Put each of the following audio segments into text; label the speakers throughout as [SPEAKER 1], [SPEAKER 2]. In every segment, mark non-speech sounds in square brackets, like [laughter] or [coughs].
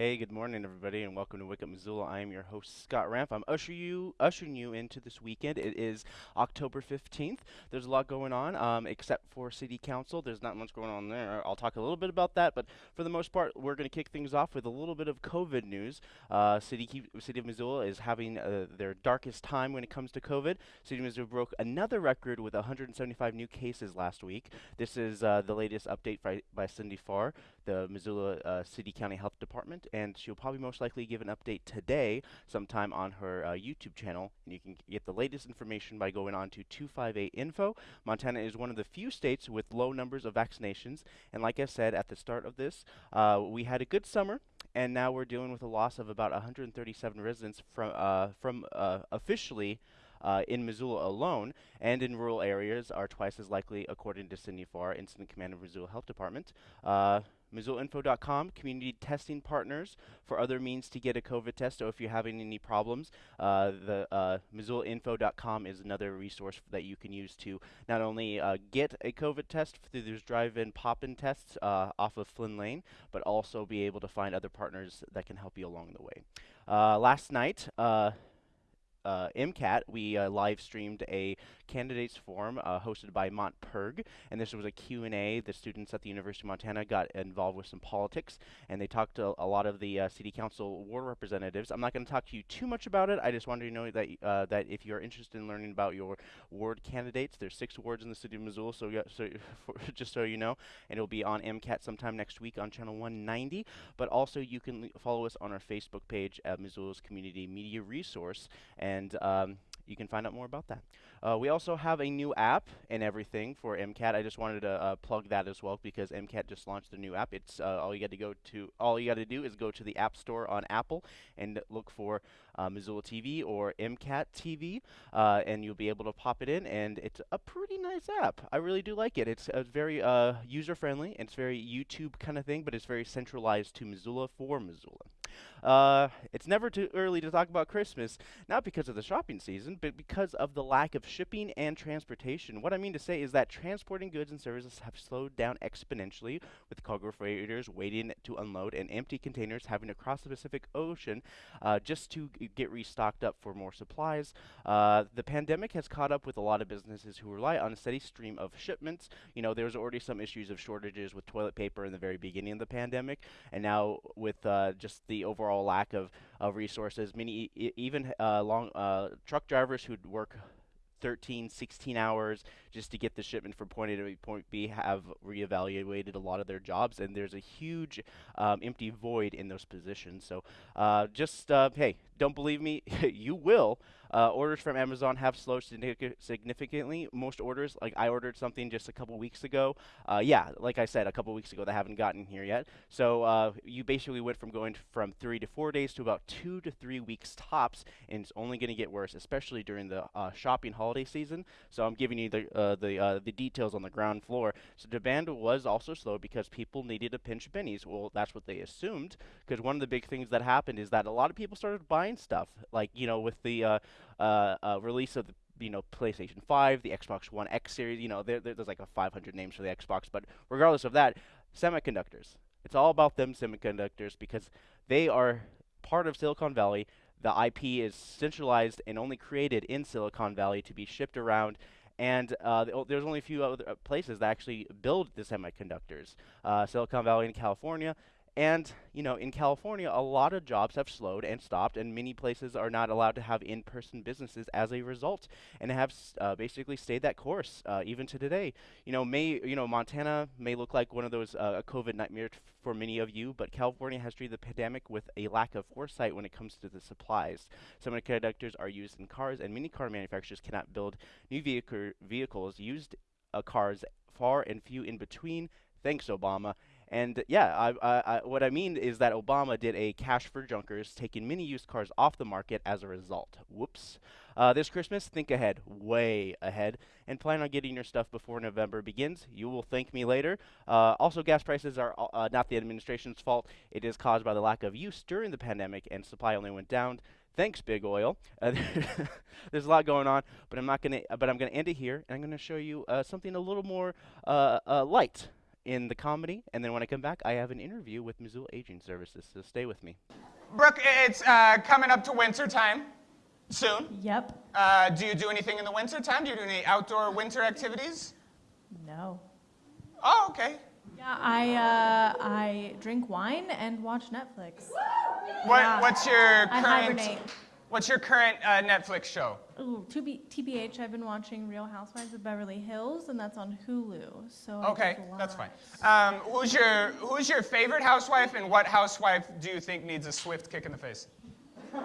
[SPEAKER 1] Hey, good morning, everybody, and welcome to Wake Up Missoula. I am your host, Scott Ramp. I'm usher you, ushering you into this weekend. It is October 15th. There's a lot going on, um, except for City Council. There's not much going on there. I'll talk a little bit about that, but for the most part, we're going to kick things off with a little bit of COVID news. Uh, City, City of Missoula is having uh, their darkest time when it comes to COVID. City of Missoula broke another record with 175 new cases last week. This is uh, the latest update by, by Cindy Farr, the Missoula uh, City County Health Department and she'll probably most likely give an update today sometime on her uh, YouTube channel. And you can get the latest information by going on to 258 Info. Montana is one of the few states with low numbers of vaccinations. And like I said at the start of this, uh, we had a good summer and now we're dealing with a loss of about 137 residents from uh, from uh, officially uh, in Missoula alone, and in rural areas are twice as likely, according to Cindy Farr, Incident Commander of Missoula Health Department. Uh, MissoulaInfo.com, community testing partners for other means to get a COVID test. So if you're having any problems, uh, the uh, MissoulaInfo.com is another resource that you can use to not only uh, get a COVID test through those drive-in pop-in tests uh, off of Flynn Lane, but also be able to find other partners that can help you along the way. Uh, last night, uh, MCAT, we uh, live streamed a candidates forum uh, hosted by MontPIRG, and this was a Q&A. The students at the University of Montana got involved with some politics, and they talked to a lot of the uh, city council ward representatives. I'm not going to talk to you too much about it. I just wanted to know that uh, that if you're interested in learning about your ward candidates, there's six wards in the city of Missoula, so, so [laughs] just so you know, and it'll be on MCAT sometime next week on channel 190. But also, you can follow us on our Facebook page at Missoula's Community Media Resource, and um, you can find out more about that. Uh, we also have a new app and everything for MCAT. I just wanted to uh, plug that as well because MCAT just launched a new app. It's uh, all you got to go to. All you got to do is go to the App Store on Apple and look for uh, Missoula TV or MCAT TV, uh, and you'll be able to pop it in. And it's a pretty nice app. I really do like it. It's very uh, user friendly. It's very YouTube kind of thing, but it's very centralized to Missoula for Missoula. Uh, it's never too early to talk about Christmas, not because of the shopping season, but because of the lack of shipping and transportation. What I mean to say is that transporting goods and services have slowed down exponentially, with cargo freighters waiting to unload and empty containers having to cross the Pacific Ocean uh, just to get restocked up for more supplies. Uh, the pandemic has caught up with a lot of businesses who rely on a steady stream of shipments. You know, there's already some issues of shortages with toilet paper in the very beginning of the pandemic, and now with uh, just the overall lack of, of resources. Many, even uh, long uh, truck drivers who'd work 13, 16 hours just to get the shipment from point A to point B have reevaluated a lot of their jobs, and there's a huge um, empty void in those positions. So uh, just, uh, hey, don't believe me? [laughs] you will. Uh, orders from Amazon have slowed significantly. Most orders, like I ordered something just a couple weeks ago. Uh, yeah, like I said, a couple weeks ago, they haven't gotten here yet. So uh, you basically went from going from three to four days to about two to three weeks tops, and it's only going to get worse, especially during the uh, shopping holiday season. So I'm giving you the uh, the uh, the details on the ground floor. So demand was also slow because people needed a pinch pennies. Well, that's what they assumed, because one of the big things that happened is that a lot of people started buying stuff, like you know, with the uh, uh, release of the you know PlayStation 5, the Xbox One X series. You know, there, there's like a 500 names for the Xbox, but regardless of that, semiconductors. It's all about them semiconductors because they are part of Silicon Valley. The IP is centralized and only created in Silicon Valley to be shipped around. And uh, there's only a few other places that actually build the semiconductors. Uh, Silicon Valley in California, and, you know, in California, a lot of jobs have slowed and stopped, and many places are not allowed to have in-person businesses as a result, and have uh, basically stayed that course uh, even to today. You know, may you know Montana may look like one of those uh, COVID nightmares for many of you, but California has treated the pandemic with a lack of foresight when it comes to the supplies. Semiconductors are used in cars, and many car manufacturers cannot build new vehicle vehicles used uh, cars far and few in between. Thanks, Obama. And yeah, I, I, I, what I mean is that Obama did a cash for junkers, taking many used cars off the market as a result. Whoops. Uh, this Christmas, think ahead, way ahead, and plan on getting your stuff before November begins. You will thank me later. Uh, also, gas prices are uh, not the administration's fault. It is caused by the lack of use during the pandemic, and supply only went down. Thanks, big oil. Uh, [laughs] there's a lot going on, but I'm not gonna. but I'm gonna end it here, and I'm gonna show you uh, something a little more uh, light in the comedy, and then when I come back, I have an interview with Missoula Aging Services. So stay with me.
[SPEAKER 2] Brooke, it's uh, coming up to winter time soon.
[SPEAKER 3] Yep.
[SPEAKER 2] Uh, do you do anything in the winter time? Do you do any outdoor winter activities?
[SPEAKER 3] No.
[SPEAKER 2] Oh, okay.
[SPEAKER 3] Yeah, I uh, I drink wine and watch Netflix.
[SPEAKER 2] What,
[SPEAKER 3] Yeah.
[SPEAKER 2] What's your
[SPEAKER 3] I
[SPEAKER 2] current?
[SPEAKER 3] hibernate.
[SPEAKER 2] What's your current uh, Netflix show?
[SPEAKER 3] Ooh, TBH, I've been watching Real Housewives of Beverly Hills, and that's on Hulu. So
[SPEAKER 2] Okay, that's fine. Um, who's your Who's your favorite housewife, and what housewife do you think needs a swift kick in the face? [laughs]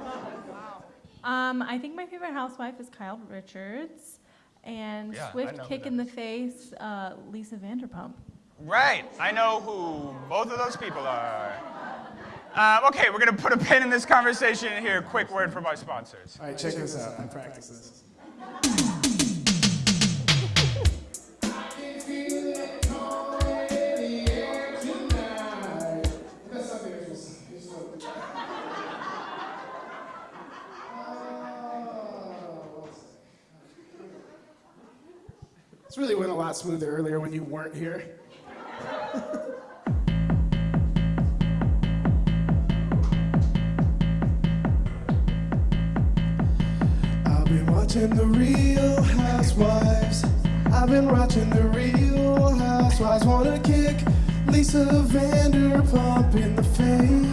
[SPEAKER 3] Um, I think my favorite housewife is Kyle Richards, and
[SPEAKER 2] Yeah,
[SPEAKER 3] swift kick in the face, uh, Lisa Vanderpump.
[SPEAKER 2] Right, I know who both of those people are. Um, okay, we're gonna put a pin in this conversation here. Quick word from our sponsors.
[SPEAKER 4] All right, check this out. I practice this. This really went a lot smoother earlier when you weren't here. [laughs] watching the real housewives. I've been watching the real housewives. Wanna kick Lisa Vanderpump in the face.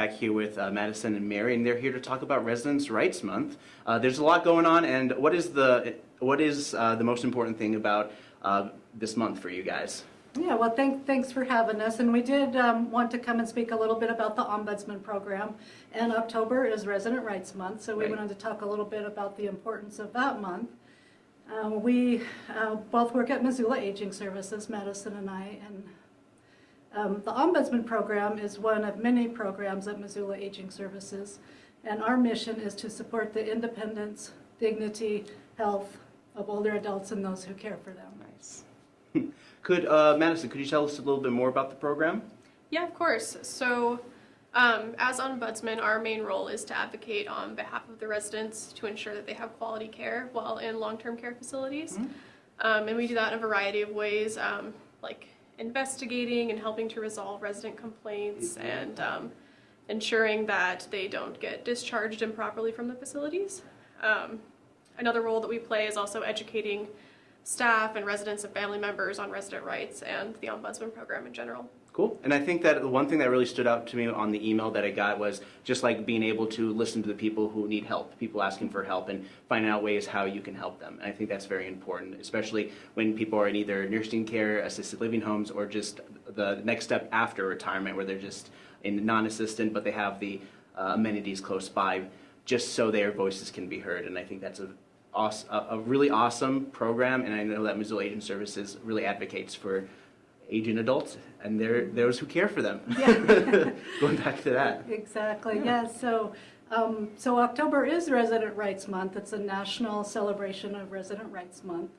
[SPEAKER 1] Back here with uh, Madison and Mary, and they're here to talk about Residents' Rights Month. Uh, there's a lot going on, and what is the what is uh, the most important thing about uh, this month for you guys?
[SPEAKER 5] Yeah, well, thank, thanks for having us. And we did um, want to come and speak a little bit about the Ombudsman Program. And October is Resident Rights Month, so we
[SPEAKER 1] Right.
[SPEAKER 5] wanted to talk a little bit about the importance of that month. Um, we uh, both work at Missoula Aging Services, Madison and I, and um, the Ombudsman Program is one of many programs at Missoula Aging Services. And our mission is to support the independence, dignity, health of older adults and those who care for them.
[SPEAKER 1] Nice. [laughs] could uh, Madison, could you tell us a little bit more about the program?
[SPEAKER 6] Yeah, of course. So, um, as ombudsman, our main role is to advocate on behalf of the residents to ensure that they have quality care while in long-term care facilities. Um, and we do that in a variety of ways, um, like investigating and helping to resolve resident complaints and um, ensuring that they don't get discharged improperly from the facilities. Um, another role that we play is also educating staff and residents and family members on resident rights and the ombudsman program in general.
[SPEAKER 1] Cool. And I think that the one thing that really stood out to me on the email that I got was just like being able to listen to the people who need help, people asking for help, and finding out ways how you can help them. And I think that's very important, especially when people are in either nursing care, assisted living homes, or just the next step after retirement where they're just in non-assistant, but they have the uh, amenities close by, just so their voices can be heard. And I think that's a awes- a, really awesome program, and I know that Missoula Aging Services really advocates for aging adults and they're those who care for them. [laughs] Going back to that.
[SPEAKER 5] Exactly, yes. So, um, so October is Resident Rights Month. It's a national celebration of Resident Rights Month.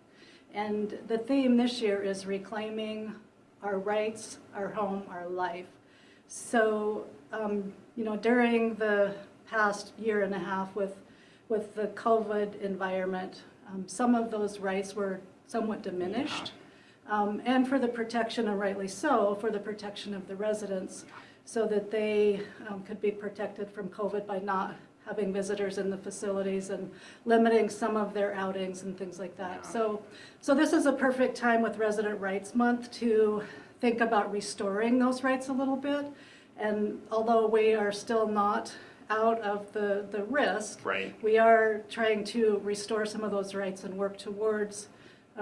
[SPEAKER 5] And the theme this year is reclaiming our rights, our home, our life. So, um, you know, during the past year and a half with, with the COVID environment, um, some of those rights were somewhat diminished. Um, and for the protection, and rightly so, for the protection of the residents, so that they um, could be protected from COVID by not having visitors in the facilities and limiting some of their outings and things like that. So, so this is a perfect time with Resident Rights Month to think about restoring those rights a little bit. And although we are still not out of the, the risk.
[SPEAKER 7] Right.
[SPEAKER 5] We are trying to restore some of those rights and work towards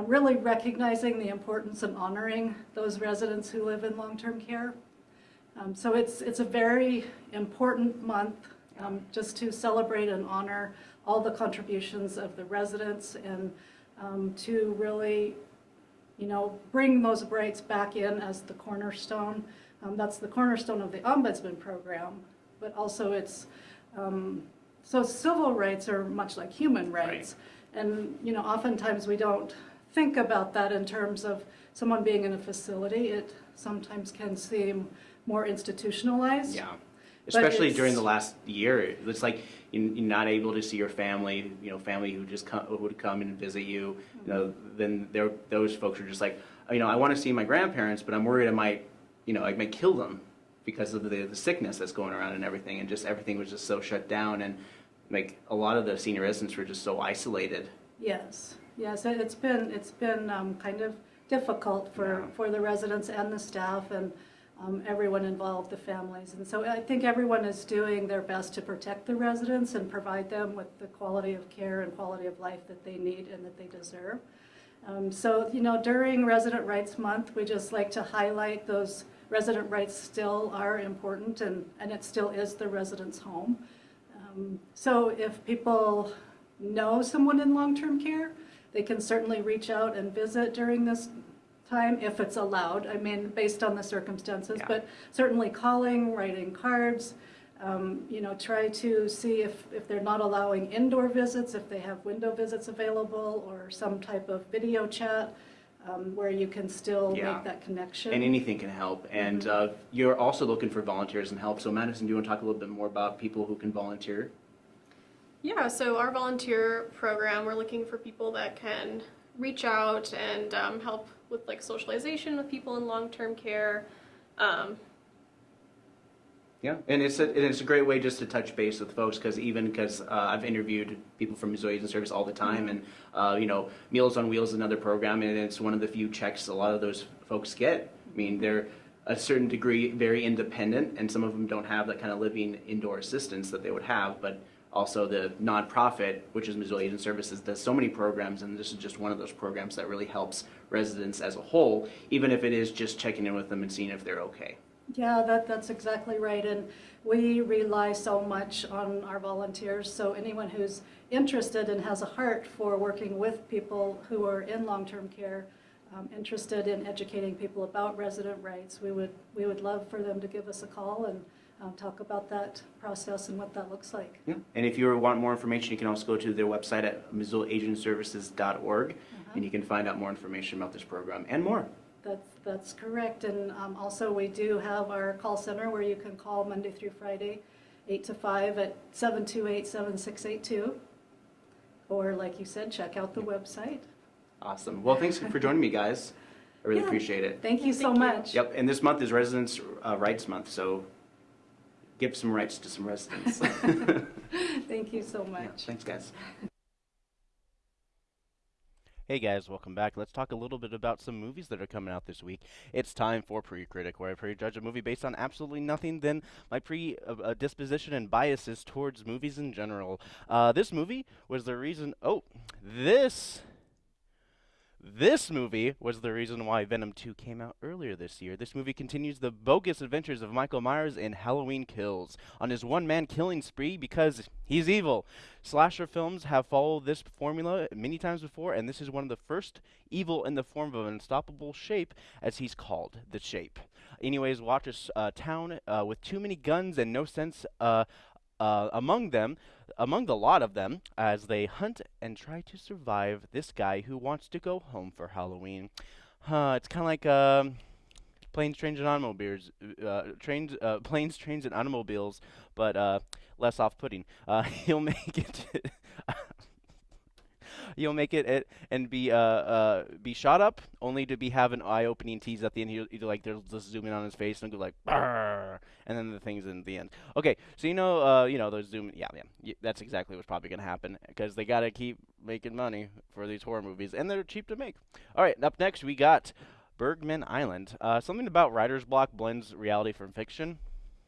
[SPEAKER 5] really recognizing the importance and honoring those residents who live in long-term care. Um, So it's, it's a very important month um, just to celebrate and honor all the contributions of the residents and um, to really, you know, bring those rights back in as the cornerstone. Um, That's the cornerstone of the ombudsman program, but also it's, um, so civil rights are much like human rights. And, you know, oftentimes we don't think about that in terms of someone being in a facility. It sometimes can seem more institutionalized.
[SPEAKER 7] Yeah. Especially during the last year, it's like you- you're not able to see your family, you know, family who just come, who would come and visit you. You know, then there, those folks are just like, "Oh, you know, I want to see my grandparents, but I'm worried I might, you know, I might kill them because of the, the sickness that's going around and everything. And just everything was just so shut down. And like a lot of the senior residents were just so isolated.
[SPEAKER 5] Yes, yes, it- it's been, it's been um, kind of difficult for,
[SPEAKER 7] Yeah.
[SPEAKER 5] for the residents and the staff and um, everyone involved, the families. And so I think everyone is doing their best to protect the residents and provide them with the quality of care and quality of life that they need and that they deserve. Um, So, you know, during Resident Rights Month, we just like to highlight those resident rights still are important and, and it still is the resident's home. Um, So if people know someone in long-term care, they can certainly reach out and visit during this time if it's allowed, I mean, based on the circumstances.
[SPEAKER 7] Yeah.
[SPEAKER 5] But certainly calling, writing cards, um, you know, try to see if, if they're not allowing indoor visits, if they have window visits available or some type of video chat um, where you can still
[SPEAKER 7] Yeah.
[SPEAKER 5] make that connection.
[SPEAKER 7] And anything can help. And uh, you're also looking for volunteers and help. So Madison, do you want to talk a little bit more about people who can volunteer?
[SPEAKER 6] Yeah, so our volunteer program, we're looking for people that can reach out and um, help with like socialization with people in long-term care. Um,
[SPEAKER 7] Yeah, and it's a, and it's a great way just to touch base with folks because even because uh, I've interviewed people from Missoula Aging Service all the time, and uh, you know, Meals on Wheels is another program, and it's one of the few checks a lot of those folks get. I mean, they're a certain degree very independent, and some of them don't have that kind of living indoor assistance that they would have, but also the nonprofit, which is Missoula Aging Services, does so many programs, and this is just one of those programs that really helps residents as a whole, even if it is just checking in with them and seeing if they're okay.
[SPEAKER 5] Yeah, that, that's exactly right. And we rely so much on our volunteers. So anyone who's interested and has a heart for working with people who are in long-term care, um, interested in educating people about resident rights, we would, we would love for them to give us a call and um, talk about that process and what that looks like.
[SPEAKER 7] Yeah, and if you want more information, you can also go to their website at missoulaagingservices.org, and you can find out more information about this program and more.
[SPEAKER 5] That's, that's correct. And um, also, we do have our call center where you can call Monday through Friday, 8 to 5 at 728-7682. Or like you said, check out the website.
[SPEAKER 7] Awesome. Well, thanks for [laughs] joining me, guys. I really
[SPEAKER 5] Yeah.
[SPEAKER 7] appreciate it.
[SPEAKER 5] Thank you so
[SPEAKER 6] Thank you.
[SPEAKER 5] much.
[SPEAKER 7] Yep, and this month is Residents' uh, Rights Month, so give some rights to some residents. [laughs] [laughs]
[SPEAKER 5] Thank you so
[SPEAKER 7] Yeah,
[SPEAKER 5] much.
[SPEAKER 7] Thanks, guys.
[SPEAKER 1] Hey guys, welcome back. Let's talk a little bit about some movies that are coming out this week. It's time for Pre-Critic, where I prejudge a movie based on absolutely nothing than my pre-disposition and biases towards movies in general. Uh, this movie was the reason. Oh, this. This movie was the reason why Venom 2 came out earlier this year. This movie continues the bogus adventures of Michael Myers in Halloween Kills on his one man killing spree because he's evil. Slasher films have followed this formula many times before, and this is one of the first evil in the form of an unstoppable shape, as he's called, the Shape. Anyways, watch a uh, town uh, with too many guns and no sense uh, uh, among them, among the lot of them, as they hunt and try to survive this guy who wants to go home for Halloween. It's kind of like um, planes, trains, and automobiles. Uh, trains, uh, [laughs] planes, trains, and automobiles, but uh, less off-putting. Uh, [laughs] he'll make it. [laughs] You'll make it, it and be uh, uh, be shot up, only to be have an eye-opening tease at the end. He'll, he'll like they'll just zoom in on his face and go like, and then the things in the end. Okay, so you know, uh, you know those zoom. Yeah, yeah, y- that's exactly what's probably gonna happen because they gotta keep making money for these horror movies, and they're cheap to make. All right, up next we got Bergman Island. Uh, something about writer's block blends reality from fiction.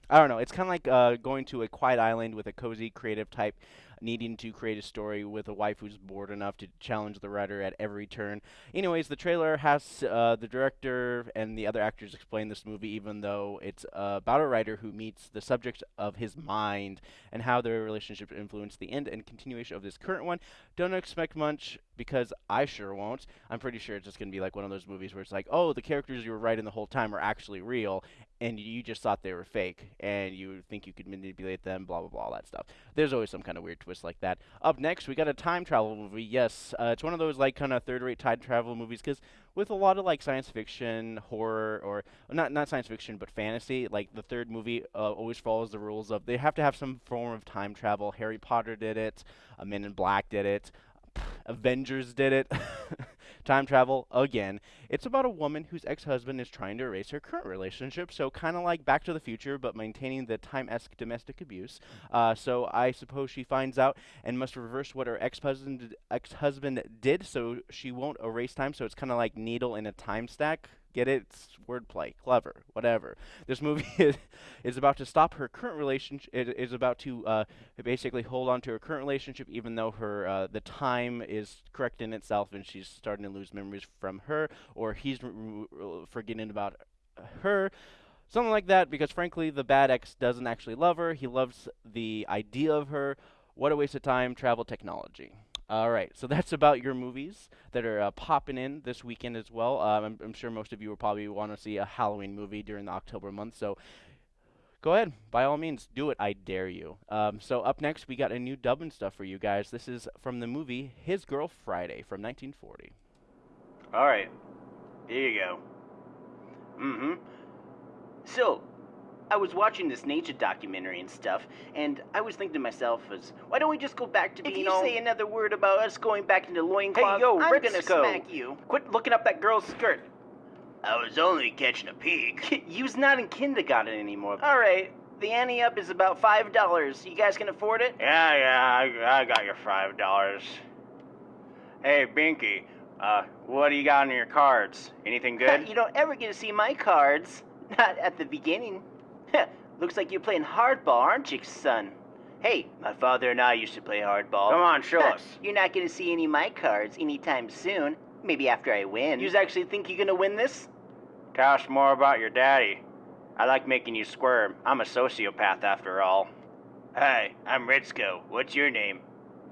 [SPEAKER 1] I don't know. It's kind of like uh, going to a quiet island with a cozy, creative type needing to create a story with a wife who's bored enough to challenge the writer at every turn. Anyways, the trailer has uh, the director and the other actors explain this movie, even though it's uh, about a writer who meets the subject of his mind and how their relationship influenced the end and continuation of this current one. Don't expect much because I sure won't. I'm pretty sure it's just going to be like one of those movies where it's like, oh, the characters you were writing the whole time are actually real, and you just thought they were fake, and you think you could manipulate them, blah, blah, blah, all that stuff. There's always some kind of weird twist like that. Up next, we got a time travel movie. Yes, uh, it's one of those like kind of third-rate time travel movies because with a lot of like science fiction, horror, or not not science fiction but fantasy, like the third movie uh, always follows the rules of they have to have some form of time travel. Harry Potter did it, uh, Men in Black did it. Avengers did it. [laughs] Time travel again. It's about a woman whose ex-husband is trying to erase her current relationship, so kind of like Back to the Future, but maintaining the time-esque domestic abuse. Uh, so I suppose she finds out and must reverse what her ex-husband ex-husband did, so she won't erase time. So it's kind of like needle in a time stack Get it? It's wordplay, clever, whatever. This movie [laughs] is, is about to stop her current relationship. It is about to uh, basically hold on to her current relationship, even though her uh, the time is correct in itself, and she's starting to lose memories from her, or he's forgetting about her. Something like that, because frankly, the bad ex doesn't actually love her. He loves the idea of her. What a waste of time, travel technology. All right, so that's about your movies that are uh, popping in this weekend as well. Um, I'm, I'm, sure most of you will probably want to see a Halloween movie during the October month, so go ahead, by all means, do it. I dare you. Um, so up next, we got a new dub and stuff for you guys. This is from the movie His Girl Friday from 1940.
[SPEAKER 8] All right, here you go. Mm-hmm. So, I was watching this nature documentary and stuff, and I was thinking to myself, "Is why don't we just go back to being If you all... say another word about us going back into loincloth, hey, yo, I'm Ritzko. gonna smack you. Quit looking up that girl's skirt. I was only catching a peek. [laughs] You's not in kindergarten anymore. All right, the ante up is about five dollars. You guys can afford it? Yeah, yeah, I, I got your five dollars. Hey, Binky, uh, what do you got on your cards? Anything [laughs] good? you don't ever get to see my cards. Not at the beginning. [laughs] Looks like you're playing hardball, aren't you, son? Hey, my father and I used to play hardball. Come on, show us. You're not gonna see any of my cards anytime soon. Maybe after I win. You actually think you're gonna win this? Tell us more about your daddy. I like making you squirm. I'm a sociopath after all. Hi, I'm Ritzko. What's your name?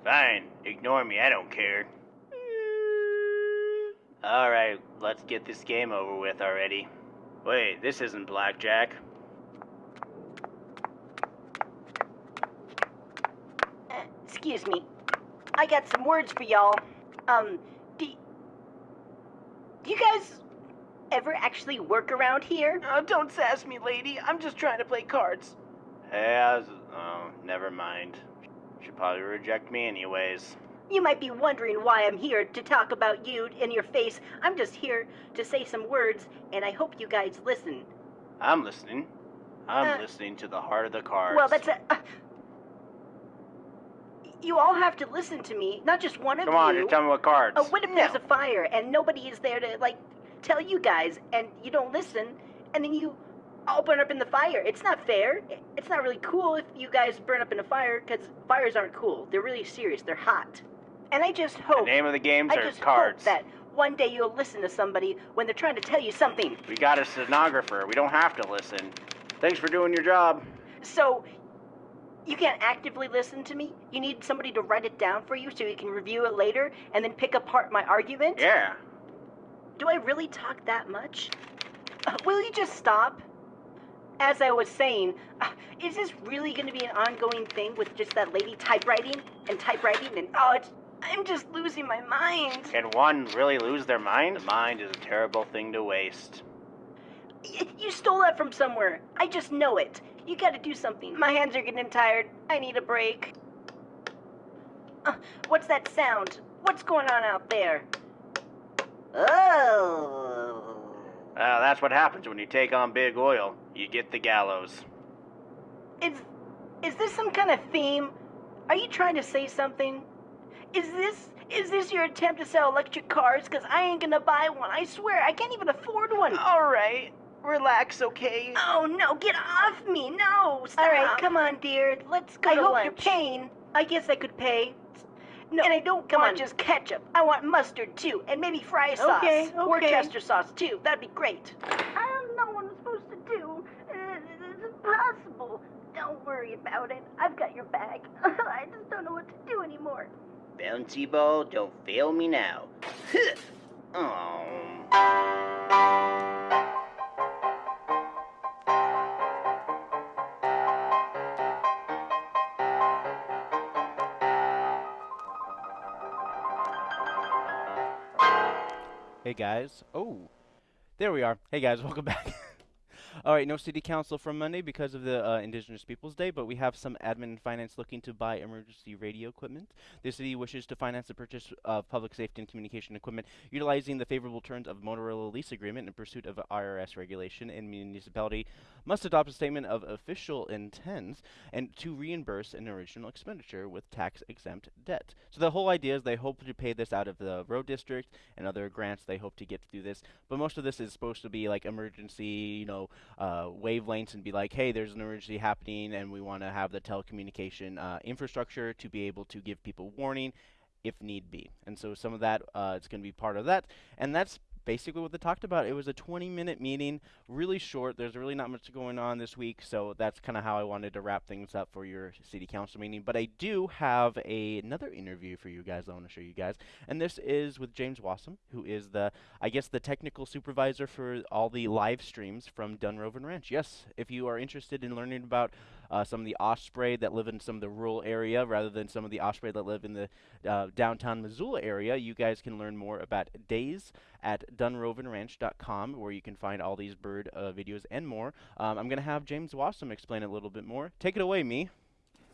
[SPEAKER 8] Fine, ignore me, I don't care. [laughs] Alright, let's get this game over with already. Wait, this isn't blackjack.
[SPEAKER 9] Excuse me. I got some words for y'all. Um, do, do you guys ever actually work around here?
[SPEAKER 8] Oh, don't sass me, lady. I'm just trying to play cards. Hey, oh, never mind. She'll probably reject me anyways.
[SPEAKER 9] You might be wondering why I'm here to talk about you in your face. I'm just here to say some words, and I hope you guys listen.
[SPEAKER 8] I'm listening. I'm uh, listening to the heart of the cards.
[SPEAKER 9] Well, that's a. Uh, you all have to listen to me, not just one of
[SPEAKER 8] Come
[SPEAKER 9] you.
[SPEAKER 8] Come on, just tell me what cards.
[SPEAKER 9] Uh, what if there's a fire and nobody is there to, like, tell you guys, and you don't listen, and then you all burn up in the fire? It's not fair. It's not really cool if you guys burn up in a fire, because fires aren't cool. They're really serious. They're hot. And I just hope...
[SPEAKER 8] The name of the games
[SPEAKER 9] I
[SPEAKER 8] are
[SPEAKER 9] just
[SPEAKER 8] cards.
[SPEAKER 9] Hope that one day you'll listen to somebody when they're trying to tell you something.
[SPEAKER 8] We got a stenographer. We don't have to listen. Thanks for doing your job.
[SPEAKER 9] So, you can't actively listen to me. You need somebody to write it down for you so you can review it later and then pick apart my argument?
[SPEAKER 8] Yeah.
[SPEAKER 9] Do I really talk that much? Uh, will you just stop? As I was saying, uh, is this really going to be an ongoing thing with just that lady typewriting and typewriting and oh, it's, I'm just losing my mind.
[SPEAKER 8] Can one really lose their mind? The mind is a terrible thing to waste.
[SPEAKER 9] You stole that from somewhere. I just know it. You gotta do something. My hands are getting tired. I need a break. Uh, what's that sound? What's going on out there? Oh.
[SPEAKER 8] Well, that's what happens when you take on big oil. You get the gallows.
[SPEAKER 9] Is is this some kind of theme? Are you trying to say something? Is this is this your attempt to sell electric cars? Cause I ain't gonna buy one. I swear, I can't even afford one.
[SPEAKER 8] All right. Relax, okay?
[SPEAKER 9] Oh no, get off me! No, stop.
[SPEAKER 10] All right, come on, dear. Let's go
[SPEAKER 9] I
[SPEAKER 10] to
[SPEAKER 9] hope
[SPEAKER 10] lunch.
[SPEAKER 9] you're paying. I guess I could pay.
[SPEAKER 10] No,
[SPEAKER 9] and I don't
[SPEAKER 10] come
[SPEAKER 9] want
[SPEAKER 10] on.
[SPEAKER 9] just ketchup. I want mustard too, and maybe fry sauce.
[SPEAKER 10] Okay, okay.
[SPEAKER 9] Worcester sauce too. That'd be great. I don't know what I'm supposed to do. Uh, It's impossible. Don't worry about it. I've got your bag. [laughs] I just don't know what to do anymore.
[SPEAKER 8] Bouncy ball, don't fail me now. [laughs] oh.
[SPEAKER 1] Hey guys. Oh, there we are. Hey guys, [laughs] welcome back. All right, no city council from Monday because of the uh, Indigenous Peoples Day, but we have some admin and finance looking to buy emergency radio equipment. The city wishes to finance the purchase of public safety and communication equipment utilizing the favorable terms of Motorola lease agreement in pursuit of IRS regulation, and municipality must adopt a statement of official intents and to reimburse an original expenditure with tax exempt debt. So the whole idea is they hope to pay this out of the road district and other grants they hope to get through this. But most of this is supposed to be like emergency, you know, uh, wavelengths and be like, hey, there's an emergency happening and we want to have the telecommunication uh, infrastructure to be able to give people warning if need be. And so some of that uh, it's going to be part of that, and that's basically what they talked about. It was a 20 minute meeting, really short. There's really not much going on this week, so that's kind of how I wanted to wrap things up for your city council meeting. But I do have a, another interview for you guys. I want to show you guys, and this is with James Wassam, who is the, I guess, the technical supervisor for all the live streams from Dunrovin Ranch. Yes, if you are interested in learning about uh, some of the osprey that live in some of the rural area rather than some of the osprey that live in the uh, downtown Missoula area, you guys can learn more about days at dunrovinranch.com where you can find all these bird uh, videos and more. Um, I'm going to have James Wassam explain it a little bit more. Take it away, me.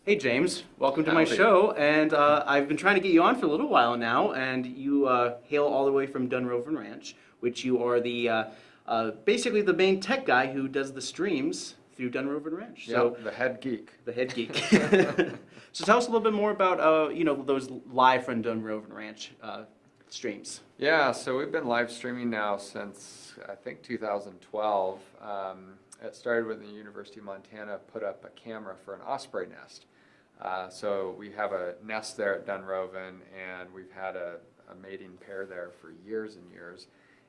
[SPEAKER 7] Hey James, welcome to my show. And uh, I've been trying to get you on for a little while now, and you uh, hail all the way from Dunrovin Ranch, which you are the uh, uh, basically the main tech guy who does the streams through Dunrovin Ranch. So
[SPEAKER 11] Yep, the head geek.
[SPEAKER 7] the head geek. [laughs] [laughs] so tell us a little bit more about uh, you know those live from Dunrovin Ranch uh, streams.
[SPEAKER 11] Yeah, so we've been live streaming now since I think 2012. Um, it started when the University of Montana put up a camera for an osprey nest. Uh, so we have a nest there at Dunrovin, and we've had a, a mating pair there for years and years.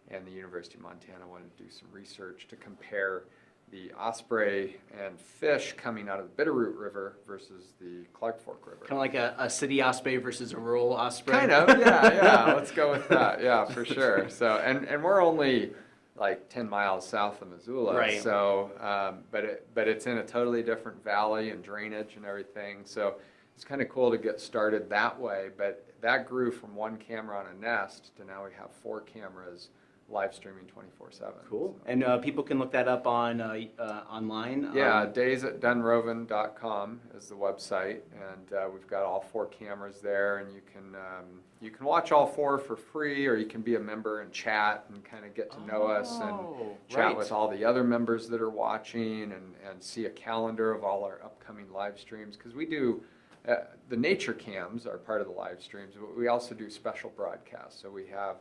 [SPEAKER 11] And the University of Montana wanted to do some research to compare the osprey and fish coming out of the Bitterroot River versus the Clark Fork River.
[SPEAKER 7] Kind of like a, a city osprey versus a rural osprey.
[SPEAKER 11] Kind of, yeah, [laughs] yeah. Let's go with that. Yeah, for sure. So, and and we're only like ten miles south of Missoula.
[SPEAKER 7] Right.
[SPEAKER 11] So, um, but it but it's in a totally different valley and drainage and everything. So, it's kind of cool to get started that way. But that grew from one camera on a nest to now we have four cameras live streaming 24/7.
[SPEAKER 7] Cool. And uh, people can look that up on uh, uh, online.
[SPEAKER 11] Yeah,
[SPEAKER 7] um,
[SPEAKER 11] days at dunrovin.com is the website, and uh, we've got all four cameras there, and you can um, you can watch all four for free, or you can be a member and chat and kind of get to know us and
[SPEAKER 7] Oh,
[SPEAKER 11] chat
[SPEAKER 7] right.
[SPEAKER 11] with all the other members that are watching, and and see a calendar of all our upcoming live streams because we do. Uh, the nature cams are part of the live streams, but we also do special broadcasts. So we have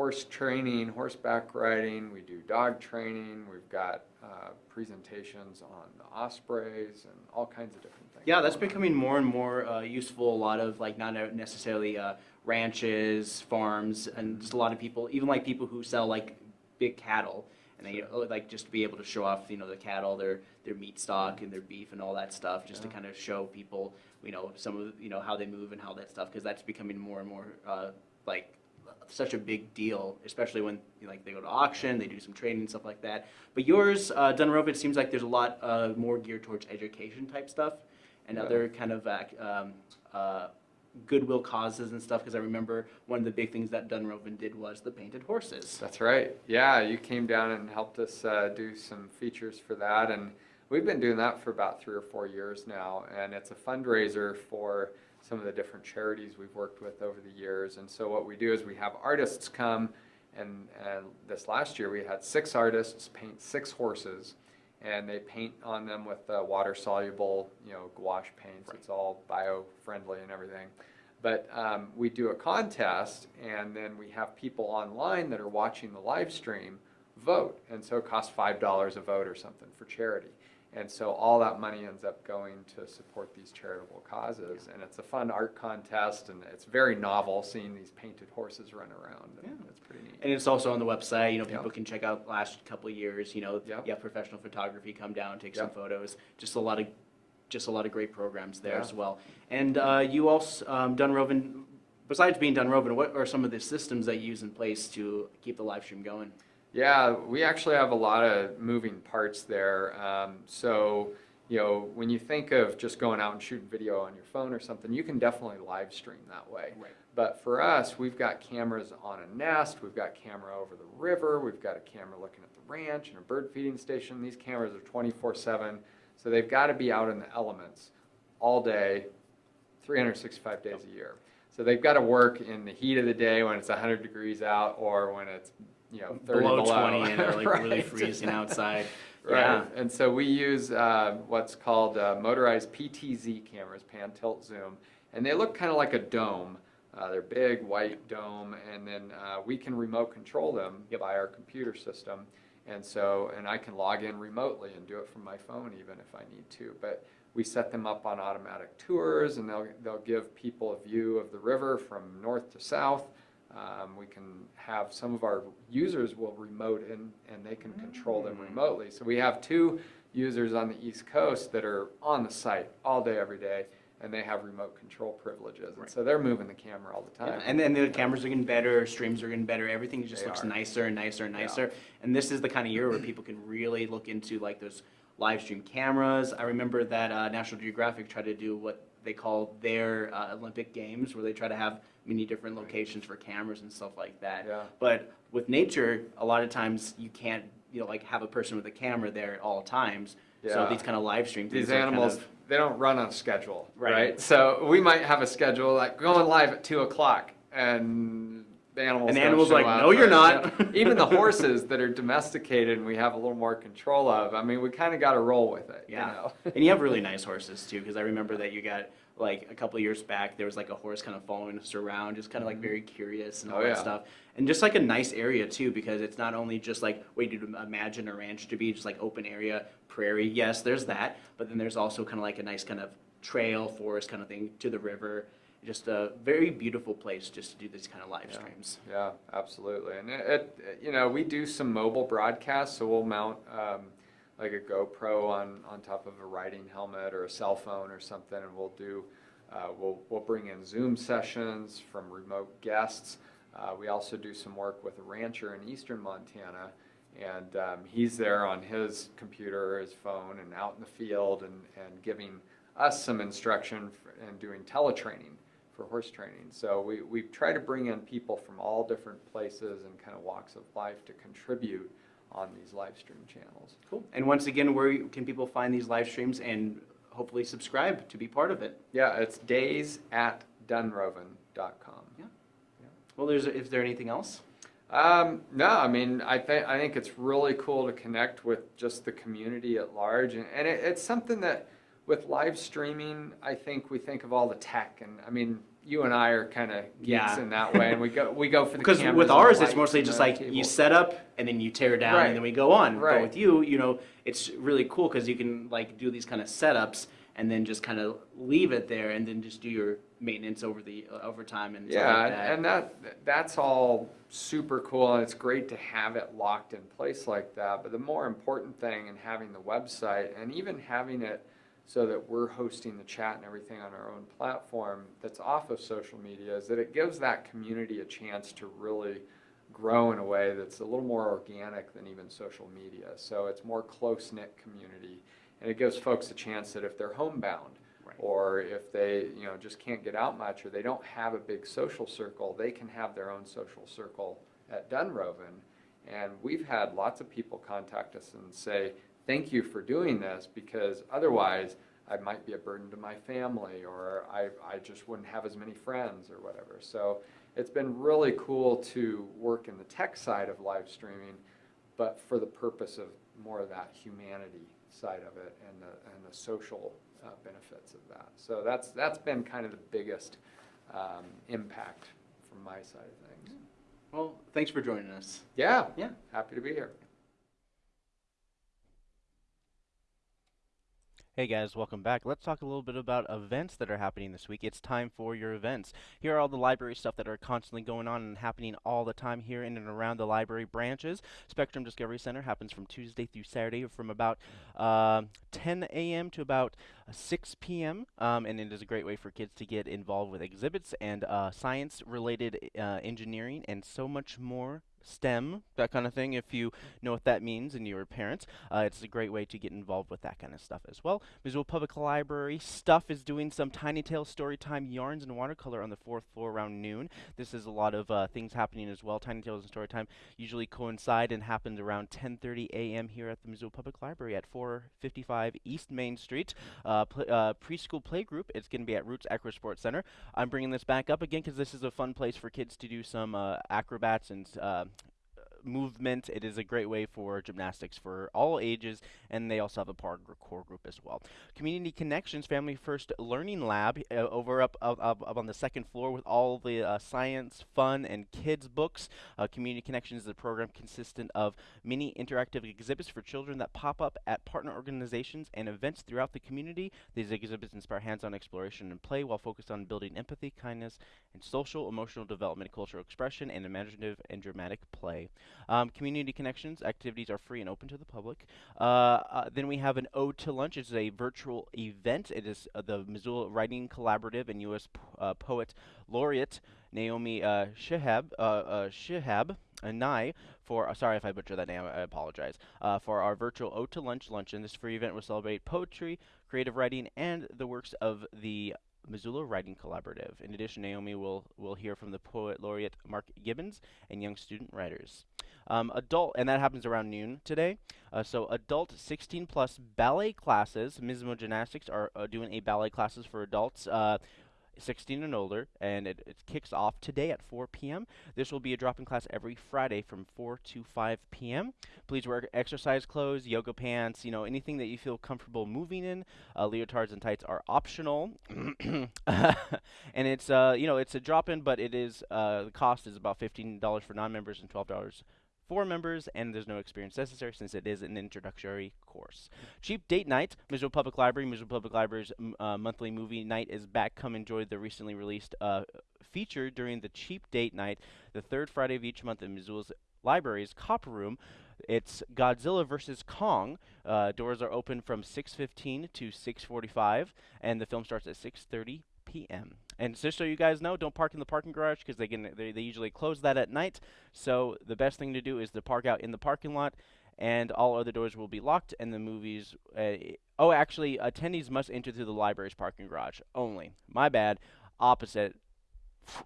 [SPEAKER 11] horse training, horseback riding, we do dog training, we've got uh, presentations on the ospreys and all kinds of different things.
[SPEAKER 7] Yeah, that's becoming more and more uh, useful. A lot of like not necessarily uh, ranches, farms, and just a lot of people, even like people who sell like big cattle, and they uh, like just to be able to show off, you know, the cattle, their their meat stock and their beef and all that stuff, just to kind of show people, you know, some of you know how they move and how that stuff, because that's becoming more and more uh, like such a big deal, especially when you know, like they go to auction, they do some training and stuff like that. But yours, uh, it seems like there's a lot uh, more geared towards education type stuff and
[SPEAKER 11] Yeah.
[SPEAKER 7] other kind of um, uh, goodwill causes and stuff. Because I remember one of the big things that Dunrovin did was the painted horses.
[SPEAKER 11] That's right. Yeah, you came down and helped us uh, do some features for that, and we've been doing that for about three or four years now. And it's a fundraiser for some of the different charities we've worked with over the years. And so what we do is we have artists come, and, and this last year we had six artists paint six horses, and they paint on them with uh, water soluble, you know, gouache paints. It's all bio friendly and everything. But um, we do a contest, and then we have people online that are watching the live stream vote. And so it costs $5 a vote or something for charity. And so all that money ends up going to support these charitable causes. And it's a fun art contest, and it's very novel seeing these painted horses run around. And It's pretty neat.
[SPEAKER 1] And it's also on the website. You know,
[SPEAKER 11] Yeah.
[SPEAKER 1] people can check out last couple of years. You know,
[SPEAKER 11] Yeah.
[SPEAKER 1] you have professional photography come down, take some photos. Just a lot of, just a lot of great programs there
[SPEAKER 11] Yeah.
[SPEAKER 1] as well. And uh, you also, um, Dunrovin, besides being Dunrovin, what are some of the systems that you use in place to keep the live stream going?
[SPEAKER 11] Yeah, we actually have a lot of moving parts there. Um, so, you know, when you think of just going out and shooting video on your phone or something, you can definitely live stream that way.
[SPEAKER 1] Right.
[SPEAKER 11] But for us, we've got cameras on a nest, we've got camera over the river, we've got a camera looking at the ranch and a bird feeding station. These cameras are 24/7, so they've got to be out in the elements all day, 365 days a year. So they've got to work in the heat of the day when it's 100 degrees out or when it's you know 30
[SPEAKER 1] below,
[SPEAKER 11] below,
[SPEAKER 1] 20 and they're like [laughs] really freezing outside. [laughs]
[SPEAKER 11] Right,
[SPEAKER 1] Yeah.
[SPEAKER 11] and so we use uh, what's called uh, motorized PTZ cameras, pan, tilt, zoom, and they look kind of like a dome. Uh, they're big, white dome, and then uh, we can remote control them by our computer system. And so, and I can log in remotely and do it from my phone even if I need to. But we set them up on automatic tours, and they'll they'll give people a view of the river from north to south. Um, we can have some of our users will remote in and they can control them remotely. So we have two users on the East Coast that are on the site all day, every day, and they have remote control privileges. And so they're moving the camera all the
[SPEAKER 1] Yeah,
[SPEAKER 11] time.
[SPEAKER 1] And then the cameras are getting better, streams are getting better, everything just
[SPEAKER 11] They
[SPEAKER 1] looks
[SPEAKER 11] are.
[SPEAKER 1] nicer and nicer and
[SPEAKER 11] Yeah.
[SPEAKER 1] nicer. And this is the kind of year where people can really look into like those live stream cameras. I remember that uh, National Geographic tried to do what they call their uh, Olympic Games, where they try to have many different locations for cameras and stuff like that.
[SPEAKER 11] Yeah.
[SPEAKER 1] But with nature, a lot of times you can't, you know, like have a person with a camera there at all times.
[SPEAKER 11] Yeah.
[SPEAKER 1] So these kind of live streams.
[SPEAKER 11] These
[SPEAKER 1] are kind
[SPEAKER 11] animals,
[SPEAKER 1] of-
[SPEAKER 11] they don't run on schedule,
[SPEAKER 1] Right.
[SPEAKER 11] right? So we might have a schedule like going live at two o'clock, and animals.
[SPEAKER 1] And animal's like, "No, you're not." [laughs]
[SPEAKER 11] Even the [laughs] horses that are domesticated and we have a little more control of. I mean, we kind of got to roll with it.
[SPEAKER 1] Yeah.
[SPEAKER 11] You know? [laughs]
[SPEAKER 1] and you have really nice horses too, because I remember that you got like a couple years back, there was like a horse kind of following us around, just kind of like mm-hmm. very curious and oh, all
[SPEAKER 11] Oh,
[SPEAKER 1] that
[SPEAKER 11] yeah.
[SPEAKER 1] stuff. And just like a nice area too, because it's not only just like what you'd imagine a ranch to be, just like open area, prairie. Yes, there's that, but then there's also kind of like a nice kind of trail, forest kind of thing to the river. Just a very beautiful place just to do these kind of live
[SPEAKER 11] Yeah.
[SPEAKER 1] streams.
[SPEAKER 11] Yeah, absolutely. And it, it, you know, we do some mobile broadcasts, so we'll mount um, like a GoPro on, on top of a riding helmet or a cell phone or something, and we'll do, uh, we'll, we'll bring in Zoom sessions from remote guests. Uh, we also do some work with a rancher in eastern Montana, and um, he's there on his computer his phone and out in the field and, and giving us some instruction for, and doing teletraining for horse training. So we, we try to bring in people from all different places and kind of walks of life to contribute on these live stream channels.
[SPEAKER 1] Cool. And once again, where can people find these live streams and hopefully subscribe to be part of it?
[SPEAKER 11] Yeah, it's days at dunrovin.com.
[SPEAKER 1] Yeah. Well, there's, is there anything else?
[SPEAKER 11] Um, no, I mean, I think I think it's really cool to connect with just the community at large, and, and it, it's something that with live streaming, I think we think of all the tech, and I mean, you and I are kind of geeks
[SPEAKER 1] Yeah.
[SPEAKER 11] in that way, and we go we go for the
[SPEAKER 1] Because with ours, it's mostly just like you set up and then you tear down
[SPEAKER 11] Right.
[SPEAKER 1] and then we go on. But with you, you know, it's really cool because you can like do these kind of setups and then just kind of leave it there and then just do your maintenance over the uh, over time and
[SPEAKER 11] Yeah,
[SPEAKER 1] like that.
[SPEAKER 11] and that that's all super cool, and it's great to have it locked in place like that. But the more important thing in having the website and even having it so that we're hosting the chat and everything on our own platform that's off of social media is that it gives that community a chance to really grow in a way that's a little more organic than even social media. So it's more close knit community, and it gives folks a chance that if they're homebound
[SPEAKER 1] Right.
[SPEAKER 11] or if they you know just can't get out much or they don't have a big social circle they can have their own social circle at dunrovin and we've had lots of people contact us and say thank you for doing this because otherwise i might be a burden to my family or i, I just wouldn't have as many friends or whatever so it's been really cool to work in the tech side of live streaming but for the purpose of more of that humanity side of it and the, and the social uh, benefits of that. So that's, that's been kind of the biggest um, impact from my side of things.
[SPEAKER 7] Well, thanks for joining us.
[SPEAKER 11] Yeah,
[SPEAKER 7] Yeah.
[SPEAKER 11] happy to be here.
[SPEAKER 1] Hey guys, welcome back. Let's talk a little bit about events that are happening this week. It's time for your events. Here are all the library stuff that are constantly going on and happening all the time here in and around the library branches. Spectrum Discovery Center happens from Tuesday through Saturday from about uh, 10 a.m. to about uh, 6 p.m. Um, and it is a great way for kids to get involved with exhibits and uh, science-related uh, engineering and so much more. STEM, that kind of thing, if you know what that means and you're a parent. Uh, it's a great way to get involved with that kind of stuff as well. Missoula Public Library Stuff is doing some Tiny Tale Storytime yarns and watercolor on the fourth floor around noon. This is a lot of uh, things happening as well. Tiny Tales and Storytime usually coincide and happens around 10:30 a.m. here at the Missoula Public Library at 455 East Main Street. Uh, pl- uh, preschool playgroup. It's going to be at Roots Acro Sports Center. I'm bringing this back up again because this is a fun place for kids to do some uh, acrobats and uh, movement. It is a great way for gymnastics for all ages, and they also have a parkour group as well. Community Connections Family First Learning Lab uh, over up, up, up, up on the second floor with all the uh, science, fun, and kids books. Uh, Community Connections is a program consistent of many interactive exhibits for children that pop up at partner organizations and events throughout the community. These exhibits inspire hands-on exploration and play while focused on building empathy, kindness, and social, emotional development, cultural expression, and imaginative and dramatic play. Um, community connections activities are free and open to the public. Uh, uh, then we have an Ode to Lunch. It's a virtual event. It is uh, the Missoula Writing Collaborative and U.S. Uh, Poet Laureate Naomi uh, Shihab, uh, uh, Shihab and I for uh, sorry if I butchered that name. I apologize. Uh, for our virtual Ode to Lunch luncheon, this free event will celebrate poetry, creative writing, and the works of the Missoula Writing Collaborative. In addition, Naomi will will hear from the poet laureate Mark Gibbons and young student writers. Um, adult, and that happens around noon today. Uh, so adult 16 plus ballet classes, Mismo Gymnastics are uh, doing a ballet classes for adults. Uh, 16 and older, and it, it kicks off today at 4 p.m. This will be a drop-in class every Friday from 4 to 5 p.m. Please wear exercise clothes, yoga pants, you know, anything that you feel comfortable moving in. Uh, leotards and tights are optional, [coughs] and it's uh, you know, it's a drop-in, but it is uh, the cost is about $15 for non-members and $12 for members, and there's no experience necessary since it is an introductory course. Cheap date night, Missoula Public Library. Missoula Public Library's uh, monthly movie night is back. Come enjoy the recently released uh, feature during the cheap date night, the third Friday of each month in Missoula's Library's Copper Room. It's Godzilla vs Kong. Uh, doors are open from 6:15 to 6:45, and the film starts at 6:30 p.m. And just so you guys know, don't park in the parking garage because they, can- they they usually close that at night. So the best thing to do is to park out in the parking lot, and all other doors will be locked. And the movies. Uh, oh, actually, attendees must enter through the library's parking garage only. My bad. Opposite.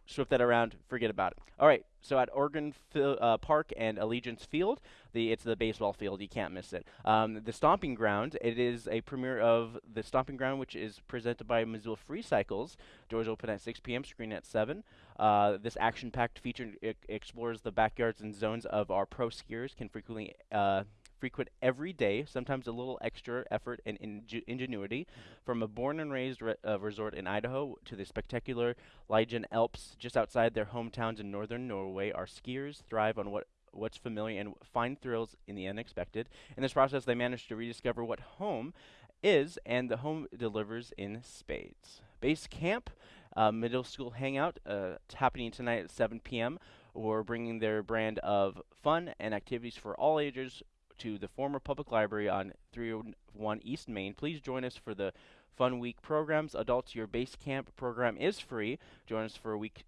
[SPEAKER 1] Swip that around. Forget about it. All right. So at Ogren uh, Park and Allegiance Field, the it's the baseball field. You can't miss it. Um, the Stomping Ground. It is a premiere of the Stomping Ground, which is presented by Missoula Free Cycles. Doors open at 6 p.m. Screen at 7. Uh, this action-packed feature explores the backyards and zones of our pro skiers. Can frequently uh, frequent every day, sometimes a little extra effort and inge- ingenuity. From a born and raised re- uh, resort in Idaho to the spectacular Lyngen Alps just outside their hometowns in northern Norway, our skiers thrive on what what's familiar and find thrills in the unexpected. In this process, they manage to rediscover what home is, and the home delivers in spades. Base Camp, uh, middle school hangout, uh, it's happening tonight at 7 p.m. We're bringing their brand of fun and activities for all ages to the former public library on 301 East Main. Please join us for the Fun Week programs. Adults, your base camp program is free. Join us for a week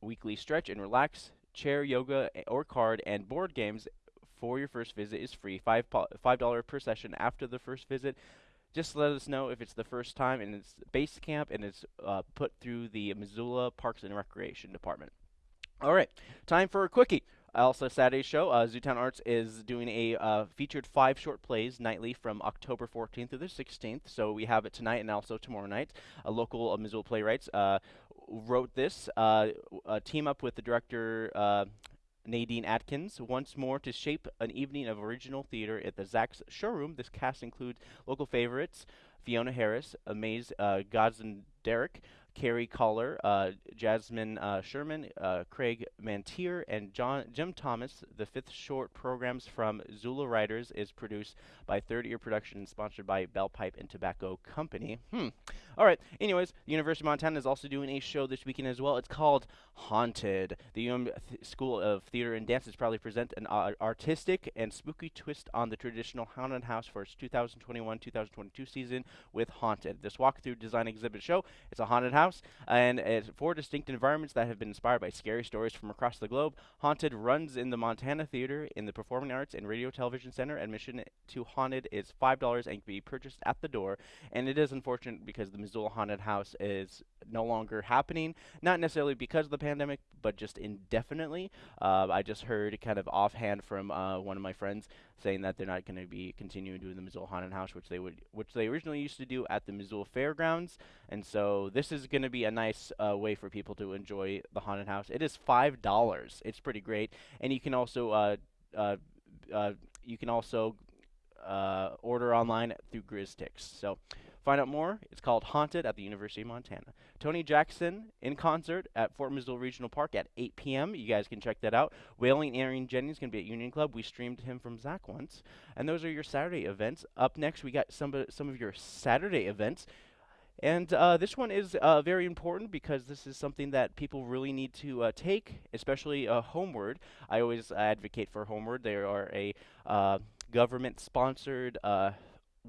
[SPEAKER 1] weekly stretch and relax. Chair yoga or card and board games for your first visit is free. Five five dollar per session after the first visit. Just let us know if it's the first time and it's base camp and it's uh, put through the Missoula Parks and Recreation Department. All right, time for a quickie. Also, Saturday's show, uh, Zootown Arts is doing a uh, featured five short plays nightly from October 14th through the 16th. So we have it tonight and also tomorrow night. A local uh, Missoula playwrights uh, wrote this, uh, team up with the director uh, Nadine Atkins once more to shape an evening of original theater at the ZACC's showroom. This cast includes local favorites Fiona Harris, Amaze uh, Gods and Derek, Carrie Collar, uh, Jasmine uh, Sherman, uh, Craig Mantier, and John Jim Thomas. The fifth short programs from Zula Writers is produced by Third Ear Productions, sponsored by Bell Pipe and Tobacco Company. Hmm. All right. Anyways, the University of Montana is also doing a show this weekend as well. It's called Haunted. The UM Th- School of Theater and Dance is proudly present an artistic and spooky twist on the traditional haunted house for its 2021-2022 season with Haunted. This walkthrough design exhibit show it's a haunted house and it's four distinct environments that have been inspired by scary stories from across the globe. Haunted runs in the Montana Theater in the Performing Arts and Radio Television Center. Admission to Haunted is $5 and can be purchased at the door. And it is unfortunate because the Missoula Haunted House is no longer happening. Not necessarily because of the pandemic, but just indefinitely. Uh, I just heard kind of offhand from uh, one of my friends saying that they're not going to be continuing doing the Missoula Haunted House, which they would, which they originally used to do at the Missoula Fairgrounds. And so this is going to be a nice uh, way for people to enjoy the haunted house. It is five dollars. It's pretty great, and you can also uh, uh, uh, you can also uh, order online through GrizzTix. So find out more. It's called Haunted at the University of Montana. Tony Jackson in concert at Fort Missoula Regional Park at 8 p.m. You guys can check that out. Wailing Aaron Jennings going to be at Union Club. We streamed him from ZACC once. And those are your Saturday events. Up next, we got some, of- some of your Saturday events. And uh, this one is uh, very important because this is something that people really need to uh, take, especially uh, Homeward. I always advocate for Homeward. They are a uh, government-sponsored uh,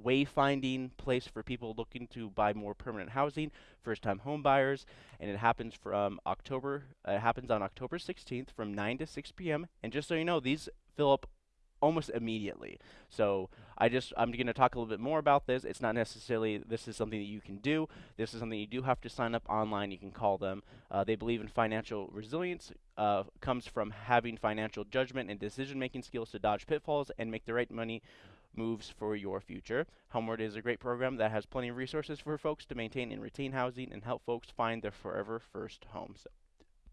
[SPEAKER 1] wayfinding place for people looking to buy more permanent housing, first-time home buyers, and it happens from October. Uh, it happens on October 16th from 9 to 6 p.m. And just so you know, these fill up almost immediately. So I just I'm going to talk a little bit more about this. It's not necessarily this is something that you can do. This is something you do have to sign up online. You can call them. Uh, they believe in financial resilience. Uh, comes from having financial judgment and decision-making skills to dodge pitfalls and make the right money moves for your future. Homeward is a great program that has plenty of resources for folks to maintain and retain housing and help folks find their forever first home. So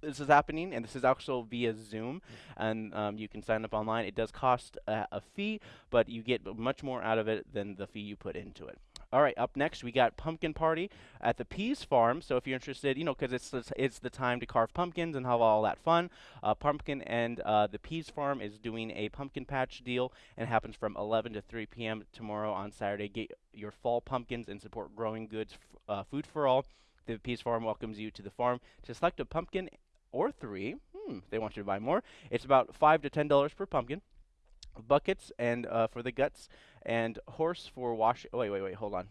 [SPEAKER 1] this is happening, and this is also via Zoom, and um, you can sign up online. It does cost a, a fee, but you get much more out of it than the fee you put into it. All right, up next we got pumpkin party at the Peas Farm. So if you're interested, you know, because it's, it's the time to carve pumpkins and have all that fun. Uh, pumpkin and uh, the Peas Farm is doing a pumpkin patch deal, and happens from 11 to 3 p.m. tomorrow on Saturday. Get your fall pumpkins and support growing goods, uh, food for all. The Peas Farm welcomes you to the farm to select a pumpkin or three. Hmm, they want you to buy more. It's about five to ten dollars per pumpkin. Buckets and uh, for the guts, and horse for wash. Oh, wait, wait, wait. Hold on.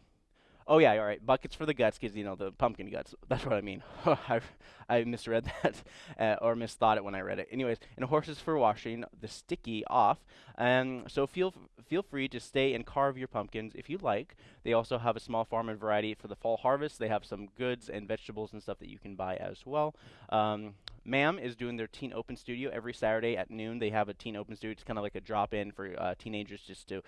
[SPEAKER 1] Oh yeah, all right. Buckets for the guts, because you know the pumpkin guts. [laughs] That's what I mean. [laughs] I I misread [laughs] that uh, or misthought it when I read it. Anyways, and horses for washing the sticky off. Um, so feel feel free to stay and carve your pumpkins if you like. They also have a small farm and variety for the fall harvest. They have some goods and vegetables and stuff that you can buy as well. Um, MAM is doing their teen open studio every Saturday at noon. They have a teen open studio. It's kind of like a drop in for uh, teenagers just to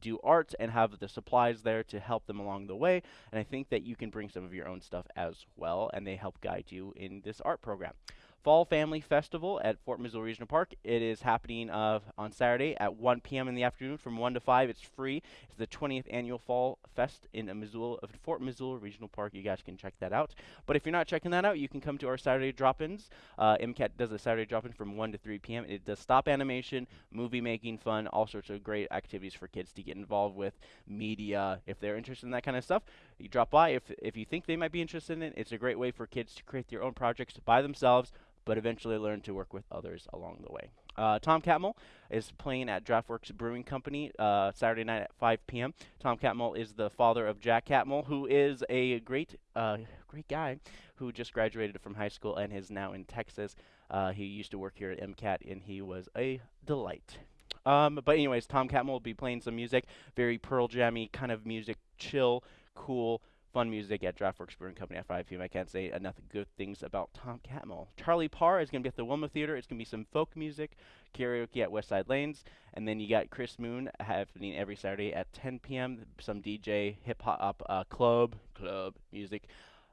[SPEAKER 1] do art and have the supplies there to help them along the way. And I think that you can bring some of your own stuff as well, and they help guide you in this art program. Fall Family Festival at Fort Missoula Regional Park. It is happening uh, on Saturday at 1 p.m. in the afternoon from 1 to 5. It's free. It's the 20th annual Fall Fest in uh, Missoula, Fort Missoula Regional Park. You guys can check that out. But if you're not checking that out, you can come to our Saturday drop-ins. Uh, MCAT does a Saturday drop-in from 1 to 3 p.m. It does stop animation, movie making, fun, all sorts of great activities for kids to get involved with, media. If they're interested in that kind of stuff, you drop by. If if you think they might be interested in it, it's a great way for kids to create their own projects by themselves but eventually learn to work with others along the way. Uh, Tom Catmull is playing at Draftworks Brewing Company uh, Saturday night at 5 p.m. Tom Catmull is the father of Jack Catmull, who is a great, uh, great guy who just graduated from high school and is now in Texas. Uh, he used to work here at MCAT, and he was a delight. Um, but anyways, Tom Catmull will be playing some music, very Pearl Jammy kind of music, chill, cool, fun music at Draftworks Brewing Company at 5 p.m. I can't say enough good things about Tom Catmull. Charlie Parr is going to be at the Wilma Theater. It's going to be some folk music, karaoke at Westside Lanes, and then you got Chris Moon happening every Saturday at 10 p.m. Some DJ hip hop uh, club club music,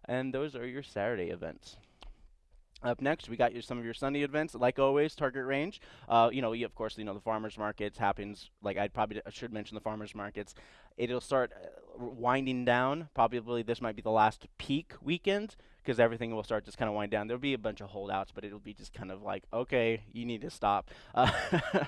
[SPEAKER 1] and those are your Saturday events. Up next, we got your, some of your Sunday events, like always. Target Range, uh, you know, you, of course, you know the farmers markets happens. Like I probably should mention the farmers markets. It'll start uh, winding down. Probably this might be the last peak weekend because everything will start just kind of wind down. There'll be a bunch of holdouts, but it'll be just kind of like, okay, you need to stop. Uh, [laughs]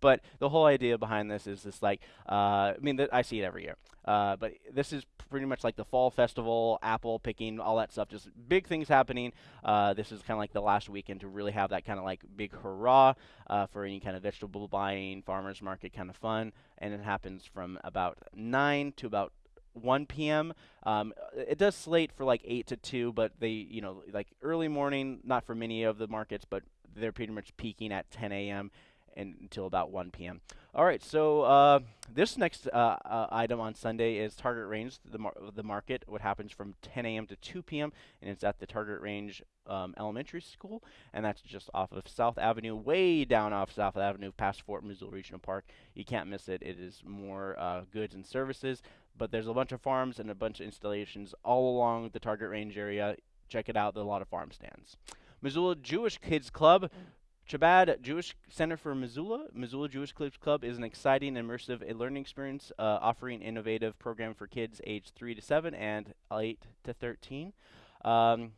[SPEAKER 1] but the whole idea behind this is this like, uh, I mean, I see it every year. Uh, but this is pretty much like the fall festival, apple picking, all that stuff. Just big things happening. Uh, this is kind of like the last weekend to really have that kind of like big hurrah uh, for any kind of vegetable buying, farmers market kind of fun. And it happens from about 9 to about 1 p.m. Um, it does slate for like 8 to 2, but they, you know, like early morning, not for many of the markets, but they're pretty much peaking at 10 a.m. And until about 1 p.m. All right, so uh, this next uh, uh, item on Sunday is Target Range, the, mar- the market. What happens from 10 a.m. to 2 p.m. and it's at the Target Range um, Elementary School, and that's just off of South Avenue, way down off South Avenue, past Fort Missoula Regional Park. You can't miss it. It is more uh, goods and services, but there's a bunch of farms and a bunch of installations all along the Target Range area. Check it out. There are a lot of farm stands. Missoula Jewish Kids Club Chabad Jewish Center for Missoula, Missoula Jewish Kids Club is an exciting, immersive learning experience uh, offering innovative program for kids aged 3 to 7 and 8 to 13. Um,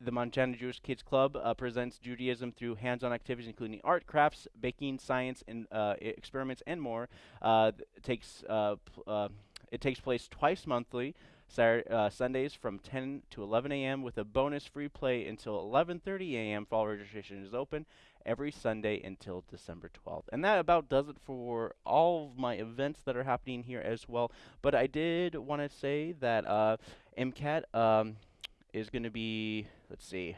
[SPEAKER 1] the Montana Jewish Kids Club uh, presents Judaism through hands-on activities including art, crafts, baking, science, and uh, experiments, and more. Uh, takes uh, uh, it takes place twice monthly. Saturday, uh, Sundays from 10 to 11 a.m. with a bonus free play until 11:30 a.m. Fall registration is open every Sunday until December 12th. And that about does it for all of my events that are happening here as well. But I did want to say that uh, MCAT um, is going to be, let's see,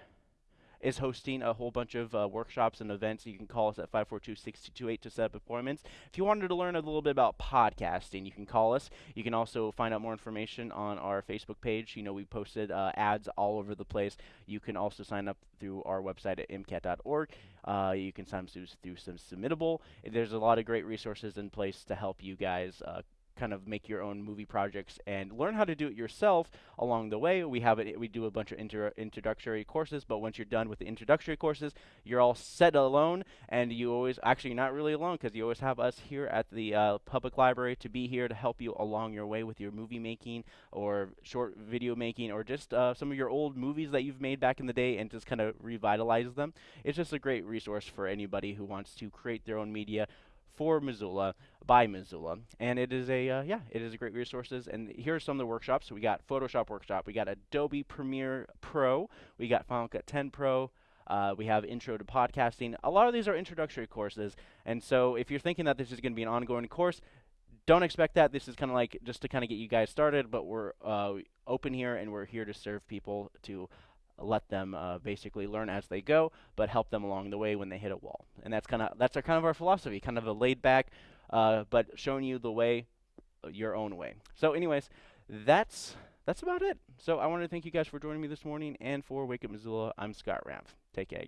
[SPEAKER 1] is hosting a whole bunch of uh, workshops and events. You can call us at 542-6228 to set up appointments. If you wanted to learn a little bit about podcasting, you can call us. You can also find out more information on our Facebook page. You know, we posted uh, ads all over the place. You can also sign up through our website at mcat.org. Uh, you can sign up through, through some Submittable. There's a lot of great resources in place to help you guys uh, kind of make your own movie projects and learn how to do it yourself along the way. We have it. We do a bunch of inter- introductory courses, but once you're done with the introductory courses, you're all set alone, and you always actually you're not really alone because you always have us here at the uh, public library to be here to help you along your way with your movie making or short video making or just uh, some of your old movies that you've made back in the day and just kind of revitalize them. It's just a great resource for anybody who wants to create their own media for Missoula by Missoula, and it is a uh, yeah, it is a great resources. And here are some of the workshops. We got Photoshop workshop, we got Adobe Premiere Pro, we got Final Cut 10 Pro. Uh, we have Intro to Podcasting. A lot of these are introductory courses, and so if you're thinking that this is going to be an ongoing course, don't expect that. This is kind of like just to kind of get you guys started, but we're uh, open here and we're here to serve people to let them uh, basically learn as they go, but help them along the way when they hit a wall. And that's kind of that's our kind of our philosophy, kind of a laid back, uh, but showing you the way, uh, your own way. So, anyways, that's that's about it. So I want to thank you guys for joining me this morning and for Wake Up Missoula. I'm Scott Ramp. Take care.